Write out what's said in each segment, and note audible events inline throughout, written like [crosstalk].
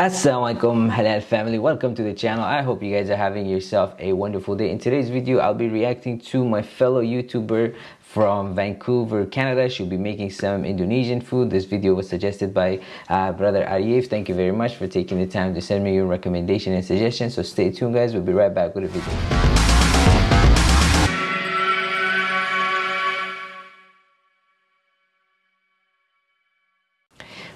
Assalamualaikum halal family. Welcome to the channel. I hope you guys are having yourself a wonderful day. In today's video i'll be reacting to my fellow youtuber from vancouver canada. She'll be making some indonesian food. This video was suggested by uh, brother Arif. thank you very much for taking the time to send me your recommendation and suggestion. So stay tuned guys. We'll be right back with a video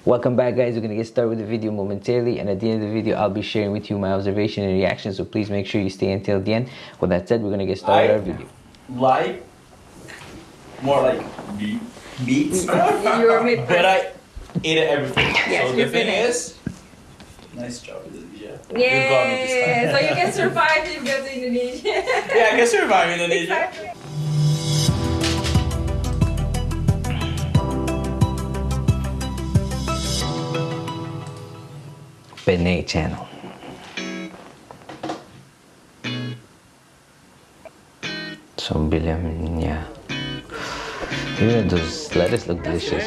Welcome back guys, we're gonna get started with the video momentarily and at the end of the video I'll be sharing with you my observation and reaction so please make sure you stay until the end. With that said, we're gonna get started I our video. Like, more like meat, meat stuff, You're meat [laughs] but I ate everything. Yes, so the you thing finished. is, nice job Indonesia. You got me this Yeah, time. so you can [laughs] survive if you go to Indonesia. yeah, I can survive Indonesia. exactly. Penne channel. So bilang yeah. Even those lettuce look delicious.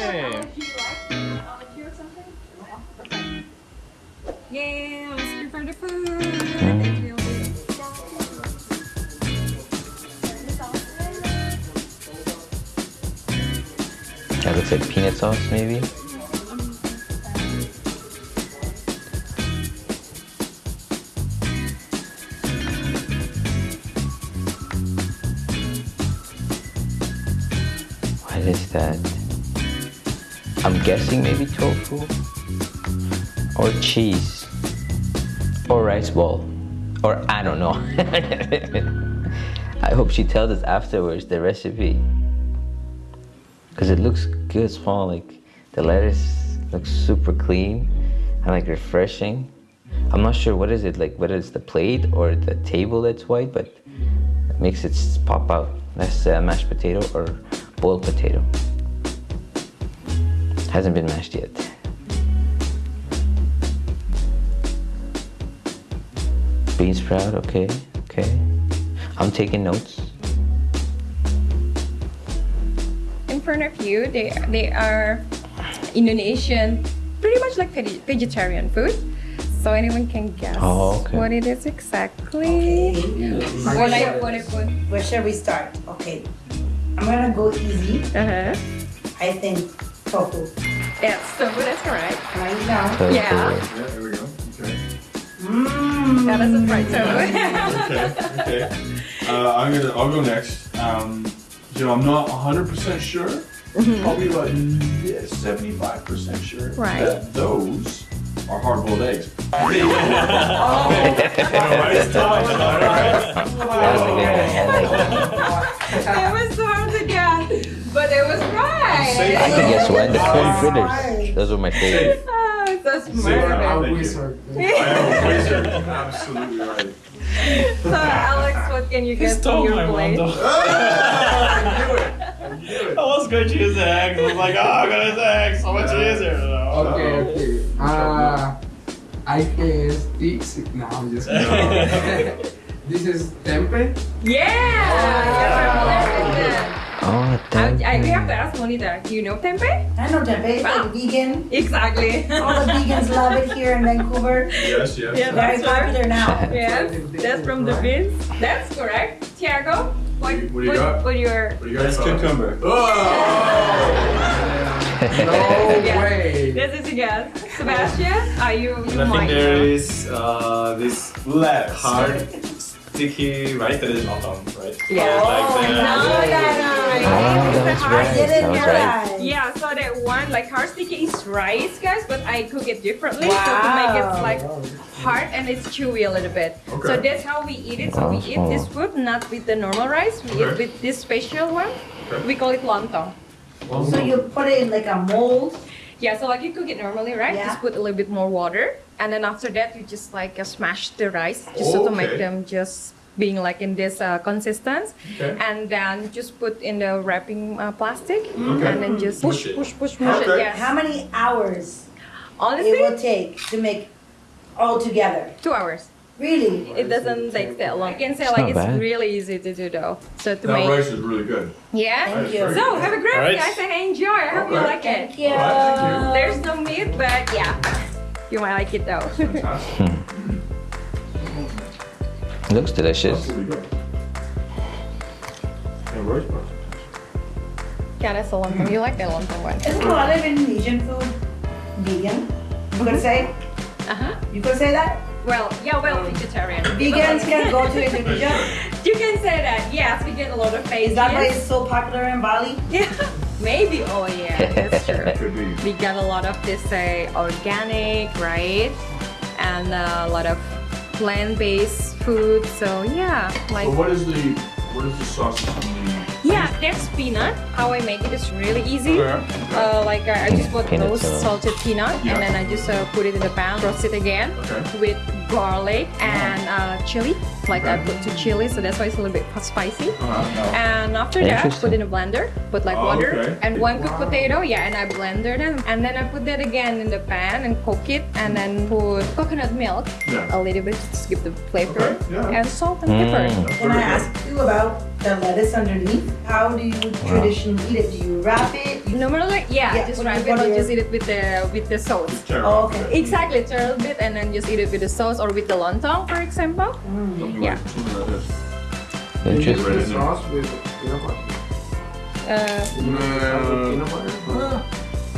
Yeah, let's prepare the food. Mm. That looks like peanut sauce maybe. That? I'm guessing maybe tofu or cheese or rice ball or I don't know. [laughs] I hope she tells us afterwards the recipe because it looks good small like the lettuce looks super clean and like refreshing i'm not sure what is it like whether it's the plate or the table that's white but it makes it pop out that's uh, mashed potato or boiled potato hasn't been mashed yet bean sprout okay okay i'm taking notes In front of you, they they are Indonesian, pretty much like vegetarian food. So anyone can guess Oh, okay. what it is exactly. What I what I put. Where should we start? Okay. I'm gonna go easy. Uh huh. I think tofu. Yes, so that's correct. Right now. Tofu. Yeah. Yeah, there we go. Okay. Mmm. That is a fried tofu. [laughs] Okay. Okay. Uh, I'm gonna. I'll go next. Um, you know, I'm not 100 percent sure. Probably about yeah, 75 percent sure Right. that those are hard-boiled eggs. [laughs] [laughs] That was a good one. I like that. it was so hard to guess, but it was right. I can guess one. The corn fritters. Those were my [laughs] favorite. Oh, so Say smart. that. of Thank him. you. I am a wizard. Absolutely right. So Alex, what can you He get from your my plate? [laughs] I knew it. I knew it. I was going to use the eggs. I was like, oh, I'm gonna use the eggs. So much easier. Okay, okay. Uh, I can stick. No, I'm just kidding. [laughs] this is tempeh. Yeah, you're familiar with it. Oh, I, I, we have to ask Monita, do you know tempeh? I know tempeh. It's like vegan. Exactly. All the vegans love it here in Vancouver. Yes, yes. Yeah. Very That's right. popular now. [laughs] yes, that's from the beans. That's correct. Tiago, what, What do you- what what, got? what your... What do you got? That's cucumber. Oh! [laughs] No Yeah. way. This is a guess. Sebastian, are you, you I think might there uh, this Lettuce. Hard, sticky rice that is lontong, right? Yeah. Like oh, the, no, no, no. Oh, that was I right. did That it was right. right. Yeah, so that one, like hard sticky is rice, guys, but I cook it differently so to make it like hard and it's chewy a little bit. Okay. So that's how we eat it. So we eat this food not with the normal rice, we eat with this special one. Okay. We call it lontong. So you put it in like a mold. Yeah, so like you cook it normally, right? Yeah. Just put a little bit more water, and then after that you just like uh, smash the rice, just so to make them just being like in this uh, consistence, Okay. and then just put in the wrapping uh, plastic, Okay. and then just push, Push it. push, push, push Okay. it. Yes. How many hours Honestly, it will take to make all together? two hours. Really? It doesn't take that long. I can say It's like it's bad. really easy to do though. So to That make, rice is really good. yeah. Thank you. So have a great Alright. guys and enjoy. I hope you like it. Thank you. Alright, thank you. There's no meat, but yeah. [laughs] You might like it though. Fantastic. Looks delicious. That's really good. Yeah, roast beef. yeah, that's the lontong. You like the lontong one? Isn't a lot of Indonesian food vegan? You could say, Uh huh. you could say that? Well, yeah, well, vegetarian. [laughs] Vegans can go to [laughs] Indonesia. You can say that. Yes, we get a lot of Is that why it's so popular in Bali? [laughs] Yeah, maybe. Oh yeah, that's true. We get a lot of this uh, organic, right? And uh, a lot of plant-based food. So yeah, like But what is the what is the sausage on the? yeah, there's peanut. How I make it is really easy. Okay. Uh, like uh, I just put Peanut those sauce. salted peanut Yeah. and then I just uh, put it in the pan, roast it again Okay. with garlic and uh, chili. Like I put two chili, so that's why it's a little bit spicy. Uh-huh. And after that, put in a blender, put like Oh, water okay. and one cooked potato, yeah, and I blender them. And then I put that again in the pan and cook it and then put coconut milk, Yeah. a little bit to give the flavor, Okay, yeah. and salt and pepper. Mm. Can I ask you about the lettuce underneath? How do you traditionally eat it? Do you wrap it? You- Normally, yeah, Yeah, just wrap it what or do you- just eat it with the with the sauce. Oh, okay. Exactly, turn a bit and then just eat it with the sauce or with the lontong, for example. Mm. Something Yeah. like something like this. You use Interesting. the sauce with peanut butter. Uh, You use the peanut butter.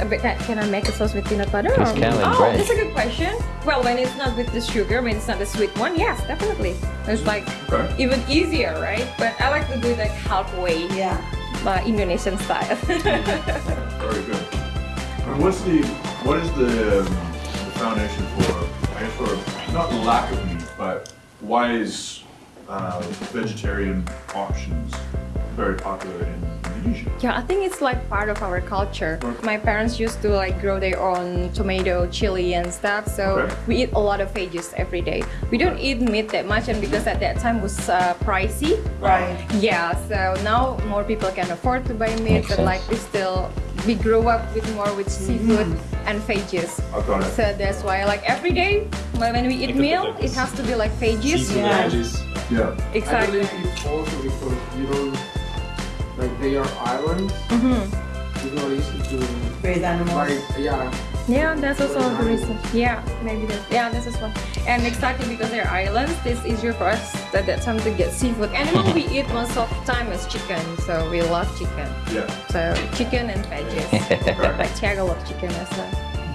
A bit that can I make a sauce with peanut butter? It's or- oh, bread. that's a good question. Well, when it's not with the sugar, when it's not the sweet one, yes, definitely. It's like Okay. even easier, right? But I like to do it like halfway, Yeah. uh, Indonesian style. [laughs] Very good. And what's the what is the, um, the foundation for I guess for not the lack of meat, but why is uh, vegetarian options very popular in Indonesia? Yeah, I think it's like part of our culture. My parents used to like grow their own tomato, chili, and stuff. So Okay. we eat a lot of veggies every day. We don't eat meat that much, and because at that time was uh, pricey. Right. Yeah, so now more people can afford to buy meat, Makes but sense. like we still we grew up with more with seafood Mm-hmm. and veggies. I've got it. So that's why like every day when when we eat meal, it has to be like veggies. Seafood Yeah. veggies. Yeah. Exactly. I believe it's also because you don't like they are islands. hmm It's not easy to Raise animals. like yeah. Yeah, that's also the reason. Yeah, maybe that. Yeah, that's as well. And exactly because they're islands, it's easier for us at that time to get seafood. Animal we eat most of the time is chicken, so we love chicken. Yeah. So chicken and veggies. [laughs] like Tiago loves chicken as well.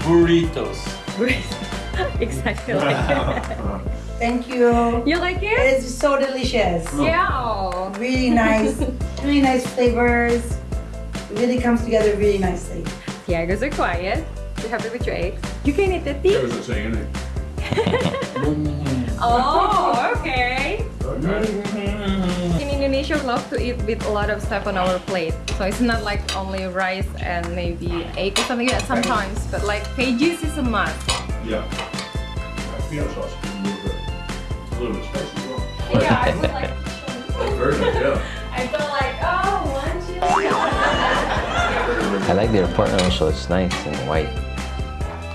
Burritos. Burritos. [laughs] exactly. Uh, [laughs] Oh. Thank you. you like It it? is so delicious. Yeah. Really nice. Really nice flavors. It really comes together really nicely. The Tiago's are quiet. You're happy with your eggs? You can eat the I tea. wasn't saying eh? anything. [laughs] Oh, okay. Okay. In Indonesia, we love to eat with a lot of stuff on our plate. So it's not like only rice and maybe egg or something like that sometimes, but like veggies is a must. Yeah. yeah. Peanut sauce is a little bit, a little bit spicy as well. Yeah, I would like. Very nice. Yeah. I like their apartment also. It's nice and white,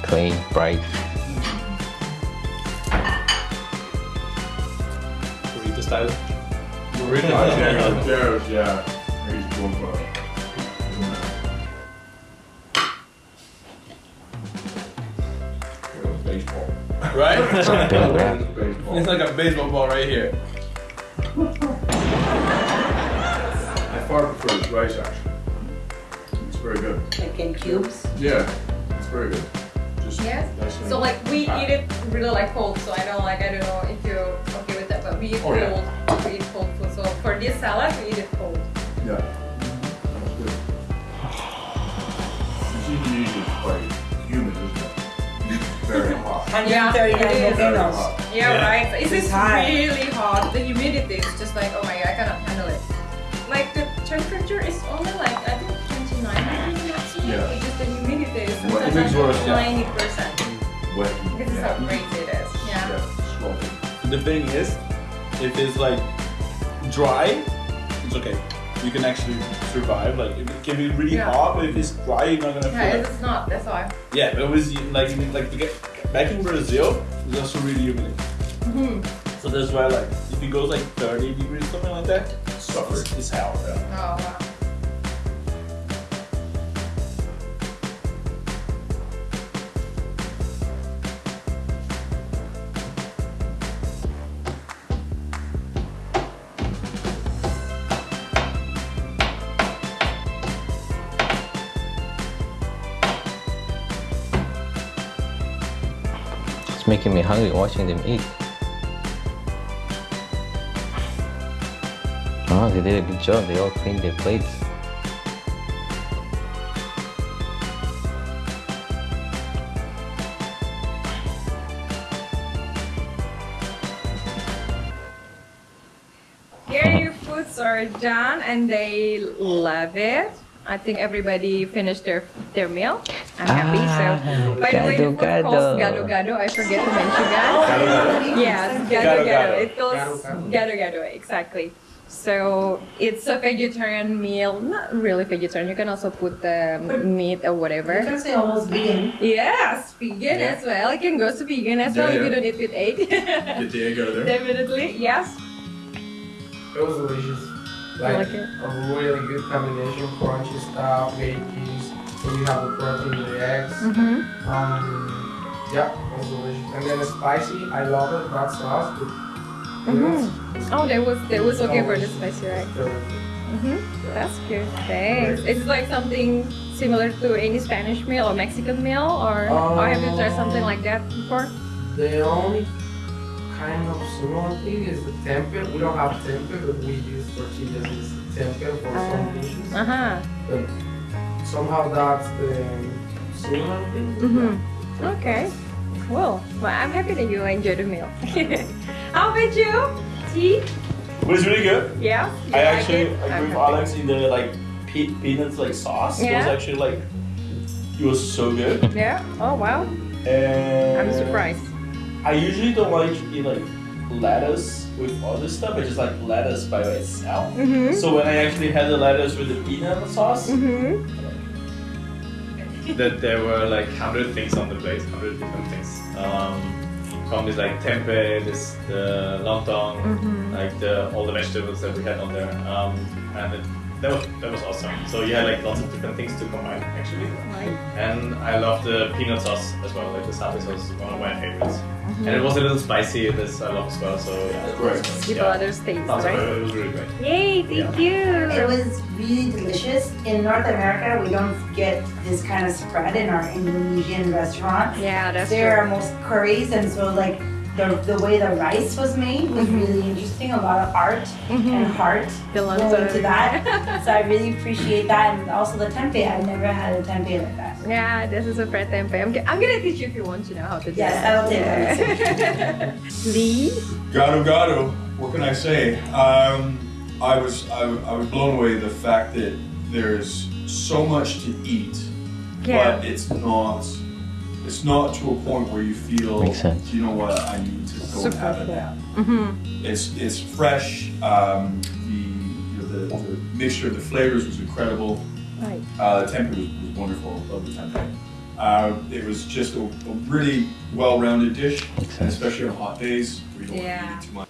clean, bright. Burrito style. Burrito. Yeah. There's, yeah. He's going for. Baseball. Right? [laughs] Big. Baseball. it's like a baseball ball right here. I far prefer this rice actually. It's very good. Like in cubes. Yeah, it's very good. Just Yes. So like we eat it really like cold. So I don't like I don't know if you're okay with that, but we eat Oh, yeah. cold. We eat cold food. So for this salad, we eat it cold. Yeah. That's good. This Indonesia is quite humid, isn't it? Very [laughs] hot. 139 it is. volcanoes. Yeah, Yeah. right. It's It's just high. really hot. The humidity is just like, oh my god, I cannot handle it. Like the temperature is only like it makes worse, like yeah. 90 percent. Wet. This is how crazy it is. Yeah. Yeah, swollen. The thing is, if it's like dry, it's okay. You can actually survive. Like it can be really Yeah. hot, but if it's dry, you're not gonna Yeah, feel it. it's not. That's why. Yeah, but it was like like to get back in Brazil, it's also really humid. Mhm. So that's why like if it goes like 30 degrees, something like that, Suffer. it's, it's hell. Yeah. Oh wow. Making me hungry watching them eat. Oh, they did a good job. They all cleaned their plates. Here your foods are done and they love it. I think everybody finished their their meal. I'm happy. Ah, so, by the way, the food gado calls gado. gado gado. I forget to mention that. Yes, gado Gado gado. gado. It calls Gado gado gado. Exactly. So it's a vegetarian meal. Not really vegetarian. You can also put the meat or whatever. You can say almost vegan. Yes, vegan as well. You can go to vegan as well if you don't eat with egg. [laughs] Get the egg out of there. Definitely, yes. It was delicious. I Like like it. a really good combination, crunchy stuff, veggies. So you have the protein, the eggs. Mm-hmm. Um, yeah, it was delicious. And then the spicy, I love it. That sauce. With, Mm-hmm. Oh, that was that was okay for the spicy, right? Mm-hmm. That's good. Thanks. It's like something similar to any Spanish meal or Mexican meal, or, or have you tried something like that before? The only kind of similar thing is the tempe. We don't have tempe, but we use tortillas as tempe for some dishes. Uh huh. But somehow that's the similar thing. Mm-hmm. Okay. Cool. Well, I'm happy that you enjoyed the meal. [laughs] How about you? Tea? It was really good. Yeah. You I like actually it? agree I'm with happy. Alex in the like pe- peanuts like sauce. Yeah. It was actually like it was so good. Yeah. Oh wow. And I'm surprised. I usually don't like to eat like lettuce with other stuff. I just like lettuce by itself. Mm-hmm. So when I actually had the lettuce with the peanut sauce, Mm-hmm. That there were like hundred things on the plate, hundred different things. Um, from this like tempeh, this the lontong, Mhm. like the all the vegetables that we had on there, um, and it, that was that was awesome. So you had like lots of different things to combine actually, Right. and I love the peanut sauce as well. Like the sabe sauce is one of my favorites, Mm-hmm. and it was a little spicy. This I love as well. So yeah, Great. Give Yeah. others taste, Awesome. right? It was really great. Yay! Thank you. It was really delicious. In North America, we don't get this kind of spread in our Indonesian restaurants. Yeah, that's There are true. most curries, and so like the, the way the rice was made was really interesting. A lot of art and heart The going lontong. into that. [laughs] so I really appreciate that, and also the tempeh. I've never had a tempeh like that. Yeah, this is a fried tempeh. I'm, g- I'm gonna teach you if you want to know how to do Yes, that. I will take that. [laughs] [laughs] Lee? Gado gado. What can I say? Um, I was I, I was blown away the fact that there's so much to eat, Yeah. but it's not it's not to a point where you feel Makes sense. you know what I need to go and Super have a full. nap. Mm-hmm. It's it's fresh. Um, the, you know, the the mixture of the flavors was incredible. Right. Uh, the tempeh was, was wonderful. Love the tempeh. Uh, it was just a, a really well-rounded dish, Makes and sense. especially on hot days where you don't Yeah. want to eat too much.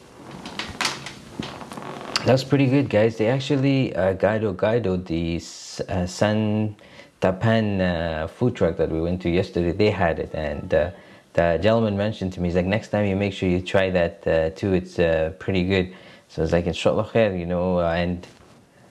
That's pretty good, guys. They actually uh, Gado Gado, the S- uh, San Tapan uh, food truck that we went to yesterday, they had it, and uh, the gentleman mentioned to me, he's like, next time you make sure you try that uh, too. It's uh, pretty good. So it's like, inshallah khair, you know, uh, and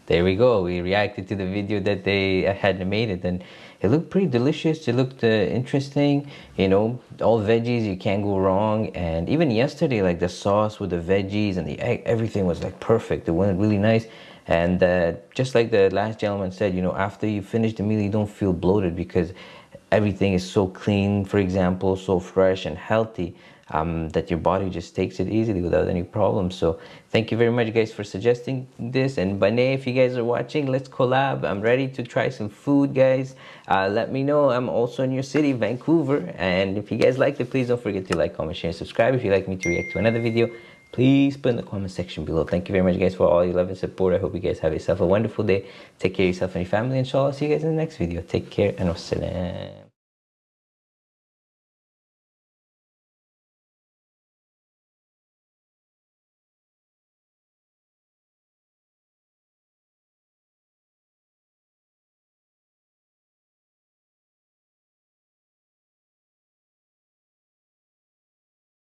there we go. We reacted to the video that they had made it, and it looked pretty delicious. It looked uh, interesting. You know, all veggies, you can't go wrong. And even yesterday, like the sauce with the veggies and the egg, everything was like perfect. It went really nice. And uh, just like the last gentleman said, you know, after you finish the meal, you don't feel bloated because everything is so clean, for example, so fresh and healthy um, that your body just takes it easily without any problems. So thank you very much, guys, for suggesting this. And Bane, if you guys are watching, let's collab. I'm ready to try some food, guys. Uh, let me know. I'm also in your city, Vancouver. And if you guys liked it, please don't forget to like, comment, share, and subscribe. If you'd like me to react to another video, please put in the comment section below. Thank you very much, guys, for all your love and support. I hope you guys have yourself a wonderful day. Take care of yourself and your family. Inshallah, see you guys in the next video. Take care and wassalam.